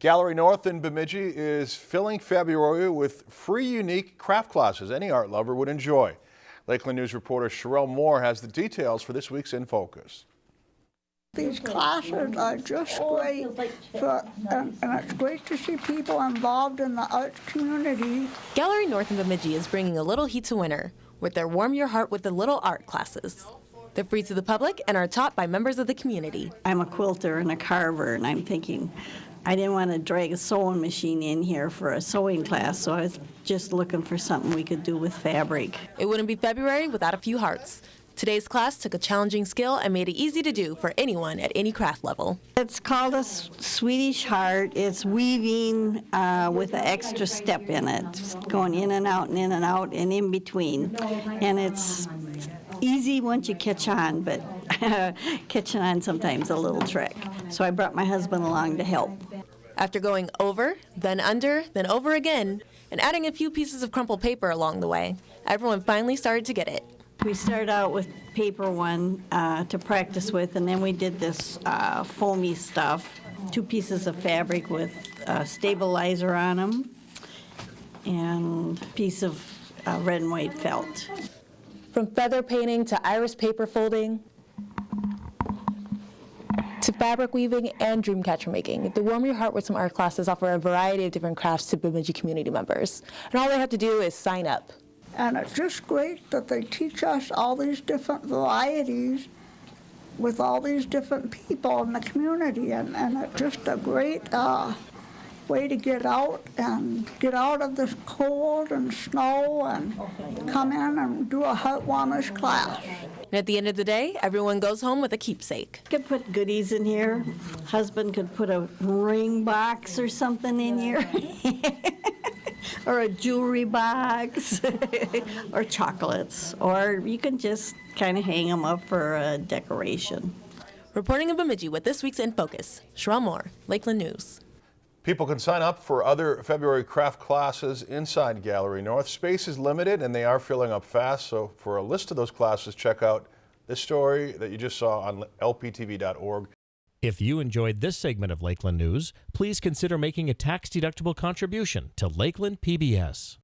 Gallery North in Bemidji is filling February with free unique craft classes any art lover would enjoy. Lakeland News reporter Sherelle Moore has the details for this week's In Focus. These classes are just great, for, and, and it's great to see people involved in the arts community. Gallery North in Bemidji is bringing a little heat to winter with their Warm Your Heart with the Little art classes. They're free to the public and are taught by members of the community. I'm a quilter and a carver, and I'm thinking, I didn't want to drag a sewing machine in here for a sewing class, so I was just looking for something we could do with fabric. It wouldn't be February without a few hearts. Today's class took a challenging skill and made it easy to do for anyone at any craft level. It's called a Swedish heart. It's weaving uh, with an extra step in it, just going in and out and in and out and in between. And it's easy once you catch on, but catching on sometimes a little trick. So I brought my husband along to help. After going over, then under, then over again, and adding a few pieces of crumpled paper along the way, everyone finally started to get it. We started out with paper one uh, to practice with, and then we did this uh, foamy stuff, two pieces of fabric with a stabilizer on them, and a piece of uh, red and white felt. From feather painting to iris paper folding, fabric weaving and dream catcher making. The Warm Your Heart with Some Art classes offer a variety of different crafts to Bemidji community members. And all they have to do is sign up. And it's just great that they teach us all these different varieties with all these different people in the community. And, and it's just a great uh, way to get out and get out of this cold and snow and come in and do a heartwarmers class. And at the end of the day, everyone goes home with a keepsake. Could put goodies in here. Husband could put a ring box or something in here. or a jewelry box, or chocolates, or you can just kind of hang them up for a decoration. Reporting in Bemidji with this week's In Focus, Sherelle Moore, Lakeland News. People can sign up for other February craft classes inside Gallery North. Space is limited and they are filling up fast, so for a list of those classes, check out this story that you just saw on lptv.org. If you enjoyed this segment of Lakeland News, please consider making a tax-deductible contribution to Lakeland PBS.